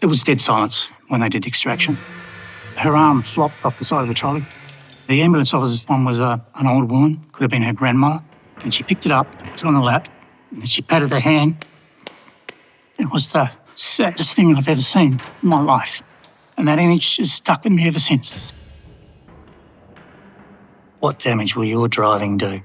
There was dead silence when they did extraction. Her arm flopped off the side of the trolley. The ambulance officer's one was a, an old woman, could have been her grandmother, and she picked it up, put it on her lap, and she patted her hand. It was the saddest thing I've ever seen in my life. And that image has stuck with me ever since. What damage will your driving do?